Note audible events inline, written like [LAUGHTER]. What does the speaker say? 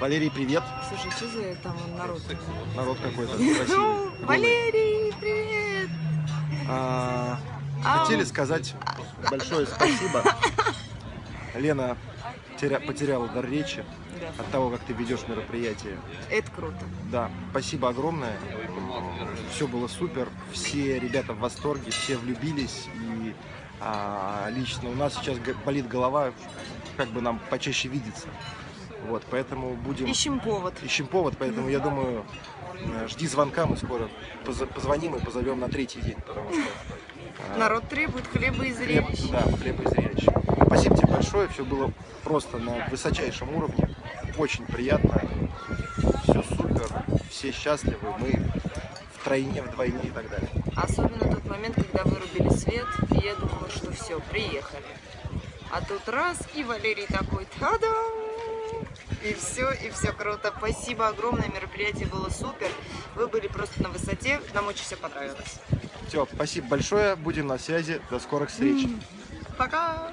Валерий, привет. Слушай, что за там народ? Народ какой-то [LAUGHS] Ну. Валерий, привет! А, хотели сказать большое спасибо. Лена теря- потеряла дар речи Да, от того, как ты ведешь мероприятие. это круто. Да, спасибо огромное. Все было супер. Все ребята в восторге, все влюбились. И а, лично у нас сейчас болит голова, как бы нам почаще видеться. Вот, поэтому будем... Ищем повод. Ищем повод, поэтому я думаю, э, жди звонка, мы скоро позвоним и позовем на третий день, потому что... э, Народ требует хлеба и хлеб, зрелищ. да, хлеба и зрелищ. Спасибо тебе большое, все было просто на высочайшем уровне, очень приятно, все супер, все счастливы, мы втройне, вдвойне и так далее. Особенно тот момент, когда вырубили свет, и я думала, что все, приехали. А тут раз, и Валерий такой, та-дам! И все, и все круто. Спасибо огромное, мероприятие было супер. Вы были просто на высоте, нам очень все понравилось. Все, спасибо большое, будем на связи, до скорых встреч. Пока!